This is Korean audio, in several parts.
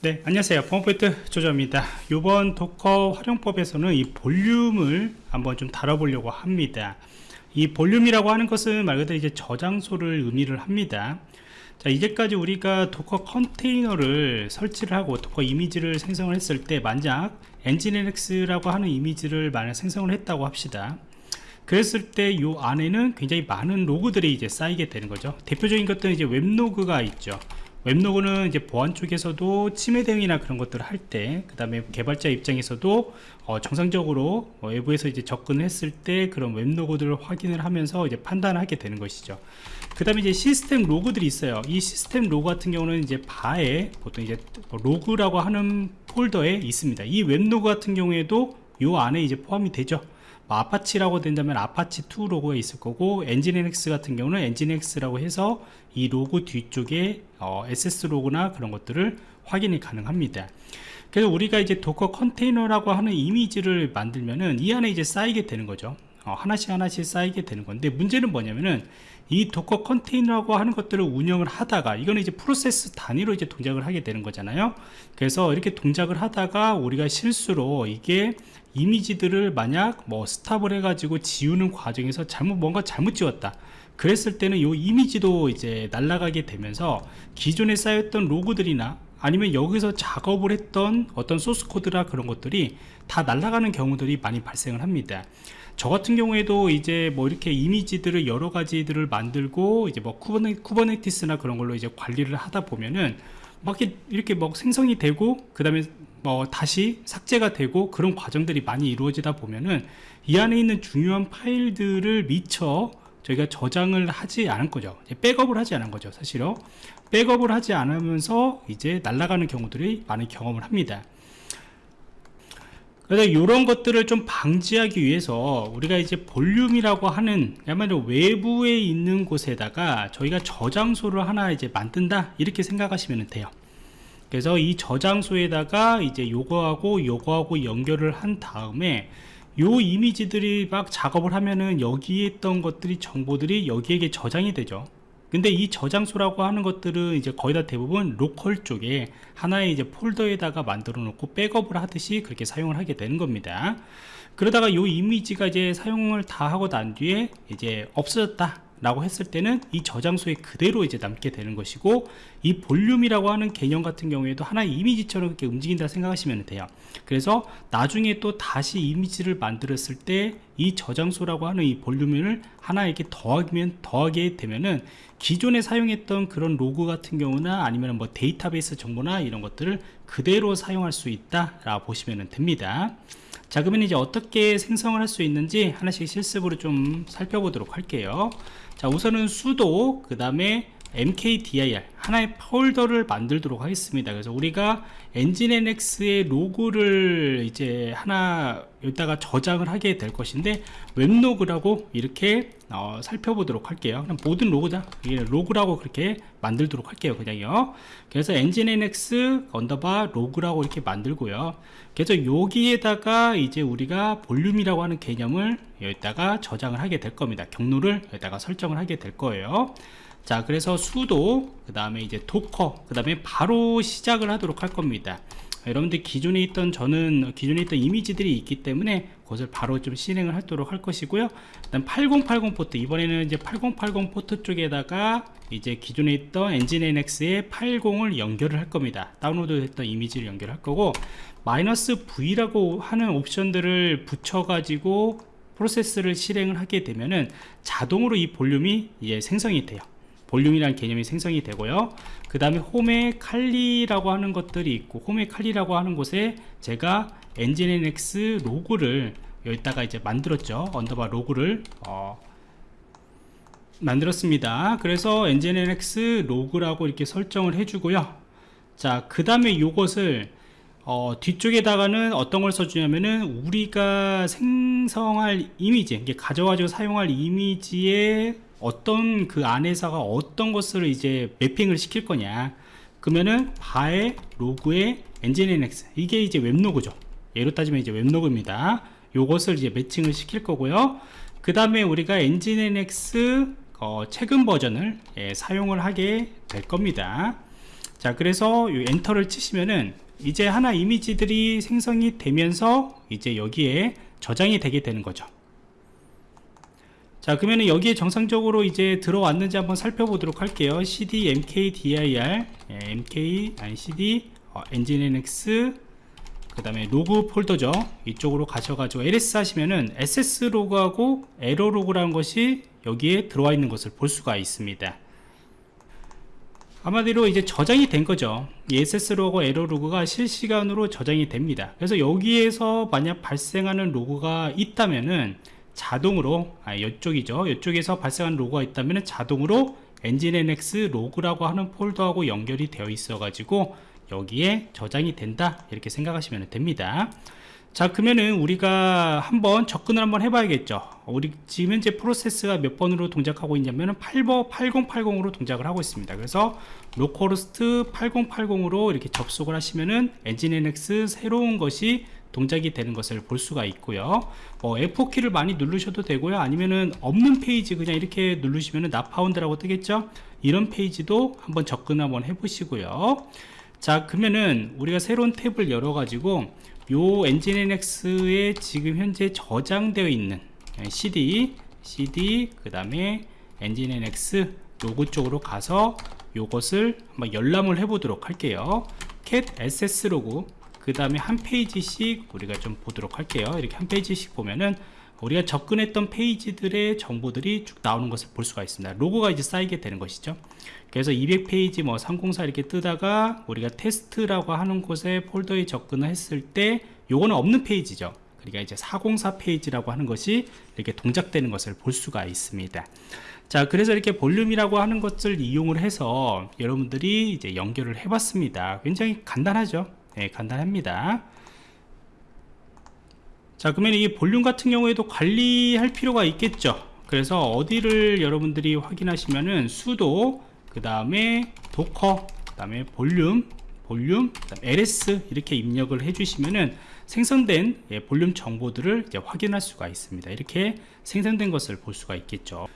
네 안녕하세요. 펌포인트 조조입니다. 이번 Docker 활용법에서는 이 볼륨을 한번 좀 다뤄보려고 합니다. 이 볼륨이라고 하는 것은 말 그대로 이제 저장소를 의미를 합니다. 자 이제까지 우리가 Docker 컨테이너를 설치를 하고 Docker 이미지를 생성을 했을 때 만약 Nginx라고 하는 이미지를 만약 생성을 했다고 합시다. 그랬을 때 이 안에는 굉장히 많은 로그들이 이제 쌓이게 되는 거죠. 대표적인 것들은 이제 웹로그가 있죠 웹로그는 이제 보안 쪽에서도 침해 대응이나 그런 것들을 할 때, 그 다음에 개발자 입장에서도 어, 정상적으로 어, 외부에서 이제 접근을 했을 때 그런 웹로그들을 확인을 하면서 이제 판단을 하게 되는 것이죠. 그 다음에 이제 시스템 로그들이 있어요. 이 시스템 로그 같은 경우는 이제 바에 보통 이제 로그라고 하는 폴더에 있습니다. 이 웹로그 같은 경우에도 요 안에 이제 포함이 되죠. 뭐 Apache라고 된다면 Apache2 로그가 있을 거고 Nginx 같은 경우는 Nginx라고 해서 이 로그 뒤쪽에 어, access 로그나 그런 것들을 확인이 가능합니다. 그래서 우리가 이제 Docker 컨테이너라고 하는 이미지를 만들면은 이 안에 이제 쌓이게 되는 거죠. 어, 하나씩 하나씩 쌓이게 되는 건데 문제는 뭐냐면은 이 Docker 컨테이너라고 하는 것들을 운영을 하다가 이거는 이제 프로세스 단위로 이제 동작을 하게 되는 거잖아요. 그래서 이렇게 동작을 하다가 우리가 실수로 이게 이미지들을 만약 뭐 stop을 해가지고 지우는 과정에서 잘못 뭔가 잘못 지웠다. 그랬을 때는 이 이미지도 이제 날아가게 되면서 기존에 쌓였던 로그들이나 아니면 여기서 작업을 했던 어떤 소스 코드나 그런 것들이 다 날아가는 경우들이 많이 발생을 합니다 저 같은 경우에도 이제 뭐 이렇게 이미지들을 여러 가지들을 만들고 이제 뭐 쿠버네, 쿠버네티스나 그런 걸로 이제 관리를 하다 보면은 막 이렇게 막 생성이 되고 그 다음에 뭐 다시 삭제가 되고 그런 과정들이 많이 이루어지다 보면은 이 안에 있는 중요한 파일들을 미처 저희가 저장을 하지 않은 거죠. 백업을 하지 않은 거죠 사실은. 백업을 하지 않으면서 이제 날아가는 경우들이 많은 경험을 합니다 그래서 이런 것들을 좀 방지하기 위해서 우리가 이제 볼륨이라고 하는 야말로 외부에 있는 곳에다가 저희가 저장소를 하나 이제 만든다 이렇게 생각하시면 돼요. 그래서 이 저장소에다가 이제 요거하고 요거하고 연결을 한 다음에 요 이미지들이 막 작업을 하면은 여기에 있던 것들이 정보들이 여기에게 저장이 되죠 근데 이 저장소라고 하는 것들은 이제 거의 다 대부분 로컬 쪽에 하나의 이제 폴더에다가 만들어 놓고 백업을 하듯이 그렇게 사용을 하게 되는 겁니다. 그러다가 이 이미지가 이제 사용을 다 하고 난 뒤에 이제 없어졌다 라고 했을 때는 이 저장소에 그대로 이제 남게 되는 것이고 이 볼륨이라고 하는 개념 같은 경우에도 하나의 이미지처럼 이렇게 움직인다 생각하시면 돼요. 그래서 나중에 또 다시 이미지를 만들었을 때 이 저장소라고 하는 이 볼륨을 하나 이렇게 더하면 더하게 되면은 기존에 사용했던 그런 로그 같은 경우나 아니면 뭐 데이터베이스 정보나 이런 것들을 그대로 사용할 수 있다 라고 보시면 됩니다. 자 그러면 이제 어떻게 생성을 할 수 있는지 하나씩 실습으로 좀 살펴보도록 할게요. 자 우선은 sudo 그 다음에 mkdir 하나의 폴더를 만들도록 하겠습니다. 그래서 우리가 nginx의 로그를 이제 하나 여기다가 저장을 하게 될 것인데 웹로그라고 이렇게 어, 살펴보도록 할게요. 그냥 모든 로그다. 로그라고 그렇게 만들도록 할게요 그냥요. 그래서 nginx underbar 로그라고 이렇게 만들고요. 그래서 여기에다가 이제 우리가 볼륨이라고 하는 개념을 여기다가 저장을 하게 될 겁니다. 경로를 여기다가 설정을 하게 될 거예요 자 그래서 sudo 그 다음에 이제 Docker 그 다음에 바로 시작을 하도록 할 겁니다. 여러분들 기존에 있던 저는 기존에 있던 이미지들이 있기 때문에 그것을 바로 좀 실행을 하도록 할 것이고요. 일단 8080 포트 이번에는 이제 8080 포트 쪽에다가 이제 기존에 있던 nginx의 80을 연결을 할 겁니다. 다운로드 됐던 이미지를 연결할 거고 마이너스 V라고 하는 옵션들을 붙여 가지고 프로세스를 실행을 하게 되면은 자동으로 이 볼륨이 이제 생성이 돼요 볼륨이라는 개념이 생성이 되고요. 그 다음에 홈에 칼리라고 하는 것들이 있고 홈에 칼리라고 하는 곳에 제가 nginx 로그를 여기다가 이제 만들었죠. underbar 로그를 어, 만들었습니다. 그래서 nginx 로그라고 이렇게 설정을 해주고요. 자 그 다음에 이것을 어, 뒤쪽에다가는 어떤 걸 써주냐면은 우리가 생성할 이미지 가져가지고 사용할 이미지에 어떤 그 안에서가 어떤 것을 이제 매핑을 시킬 거냐. 그러면은 바의 로그의 엔진NX 이게 이제 웹로그죠. 예로 따지면 이제 웹로그입니다. 요것을 이제 매칭을 시킬 거고요. 그 다음에 우리가 엔진NX 어, 최근 버전을 예, 사용을 하게 될 겁니다. 자 그래서 이 엔터를 치시면은 이제 하나 이미지들이 생성이 되면서 이제 여기에 저장이 되게 되는 거죠 자 그러면 여기에 정상적으로 이제 들어왔는지 한번 살펴보도록 할게요. Cd mkdir 예, mk cd 어, nginx 그 다음에 로그 폴더죠. 이쪽으로 가셔가지고 ls 하시면은 access 로그하고 에러 로그라는 것이 여기에 들어와 있는 것을 볼 수가 있습니다. 아마대로 이제 저장이 된 거죠. 이 access 로그 에러 로그가 실시간으로 저장이 됩니다. 그래서 여기에서 만약 발생하는 로그가 있다면은 자동으로 아 이쪽이죠. 이쪽에서 발생한 로그가 있다면 자동으로 nginx 로그라고 하는 폴더하고 연결이 되어 있어 가지고 여기에 저장이 된다. 이렇게 생각하시면 됩니다. 자 그러면은 우리가 한번 접근을 한번 해봐야겠죠. 우리 지금 현재 프로세스가 몇 번으로 동작하고 있냐면은 8번 8080으로 동작을 하고 있습니다. 그래서 localhost 8080으로 이렇게 접속을 하시면은 nginx 새로운 것이 동작이 되는 것을 볼 수가 있고요. 어, F4키를 많이 누르셔도 되고요. 아니면은 없는 페이지 그냥 이렇게 누르시면은 not found라고 뜨겠죠? 이런 페이지도 한번 접근 한번 해 보시고요. 자 그러면은 우리가 새로운 탭을 열어 가지고 요 nginx에 지금 현재 저장되어 있는 CD CD 그 다음에 nginx 로그 쪽으로 가서 요것을 한번 열람을 해 보도록 할게요. cat access 로그 그 다음에 한 페이지씩 우리가 좀 보도록 할게요. 이렇게 한 페이지씩 보면은 우리가 접근했던 페이지들의 정보들이 쭉 나오는 것을 볼 수가 있습니다. 로그가 이제 쌓이게 되는 것이죠. 그래서 200페이지 뭐 304 이렇게 뜨다가 우리가 테스트라고 하는 곳에 폴더에 접근을 했을 때 요거는 없는 페이지죠. 그러니까 이제 404 페이지라고 하는 것이 이렇게 동작되는 것을 볼 수가 있습니다. 자 그래서 이렇게 볼륨이라고 하는 것을 이용을 해서 여러분들이 이제 연결을 해 봤습니다. 굉장히 간단하죠 네, 간단합니다. 자 그러면 이 볼륨 같은 경우에도 관리할 필요가 있겠죠? 그래서 어디를 여러분들이 확인하시면은 sudo 그 다음에 Docker 그 다음에 볼륨 볼륨 ls 이렇게 입력을 해주시면은 생성된 예, 볼륨 정보들을 확인할 수가 있습니다. 이렇게 생성된 것을 볼 수가 있겠죠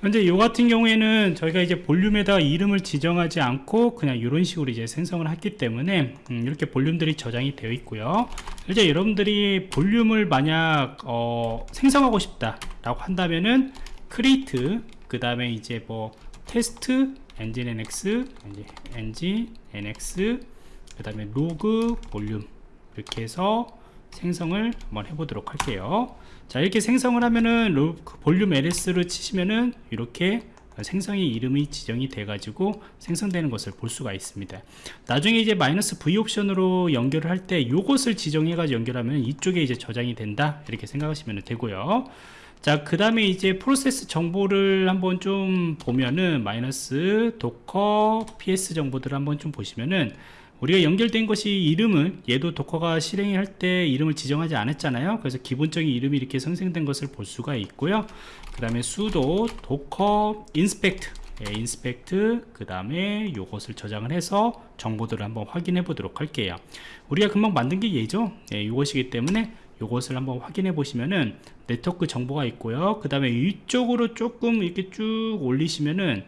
현재 이 같은 경우에는 저희가 이제 볼륨에다 이름을 지정하지 않고 그냥 이런 식으로 이제 생성을 했기 때문에 음, 이렇게 볼륨들이 저장이 되어 있고요. 이제 여러분들이 볼륨을 만약 어, 생성하고 싶다 라고 한다면은 create 그 다음에 이제 뭐 테스트 nginx nginx 그 다음에 로그 볼륨 이렇게 해서 생성을 한번 해보도록 할게요. 자 이렇게 생성을 하면은 로, 그 볼륨 ls 를 치시면은 이렇게 생성의 이름이 지정이 돼 가지고 생성되는 것을 볼 수가 있습니다. 나중에 이제 마이너스 v 옵션으로 연결을 할 때 요것을 지정해 가지고 연결하면 이쪽에 이제 저장이 된다 이렇게 생각하시면 되고요. 자 그 다음에 이제 프로세스 정보를 한번 좀 보면은 마이너스 Docker ps 정보들을 한번 좀 보시면은 우리가 연결된 것이 이름을 얘도 도커가 실행할 때 이름을 지정하지 않았잖아요. 그래서 기본적인 이름이 이렇게 생성된 것을 볼 수가 있고요. 그 다음에 sudo docker inspect 예, inspect 그 다음에 요것을 저장을 해서 정보들을 한번 확인해 보도록 할게요. 우리가 금방 만든 게 얘죠? 예, 이것이기 때문에 요것을 한번 확인해 보시면은 네트워크 정보가 있고요. 그 다음에 위쪽으로 조금 이렇게 쭉 올리시면은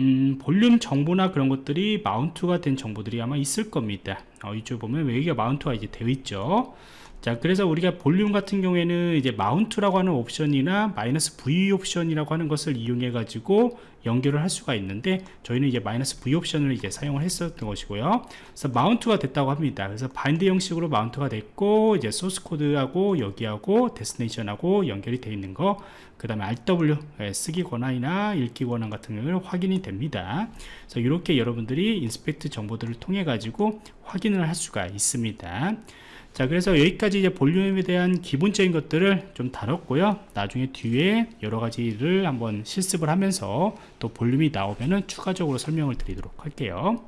음, 볼륨 정보나 그런 것들이 mount가 된 정보들이 아마 있을 겁니다. 어, 이쪽 보면 여기가 mount가 이제 되어 있죠 자 그래서 우리가 볼륨 같은 경우에는 이제 mount라고 하는 옵션이나 마이너스 V 옵션이라고 하는 것을 이용해 가지고 연결을 할 수가 있는데 저희는 이제 마이너스 V 옵션을 이제 사용을 했었던 것이고요. 그래서 mount가 됐다고 합니다. 그래서 bind 형식으로 mount가 됐고 이제 소스 코드하고 여기하고 destination하고 연결이 되어 있는 거 그 다음에 RW 예, 쓰기 권한이나 읽기 권한 같은 경우는 확인이 됩니다. 그래서 이렇게 여러분들이 인스펙트 정보들을 통해 가지고 확인을 할 수가 있습니다 자 그래서 여기까지 이제 볼륨에 대한 기본적인 것들을 좀 다뤘고요. 나중에 뒤에 여러 가지를 한번 실습을 하면서 또 볼륨이 나오면은 추가적으로 설명을 드리도록 할게요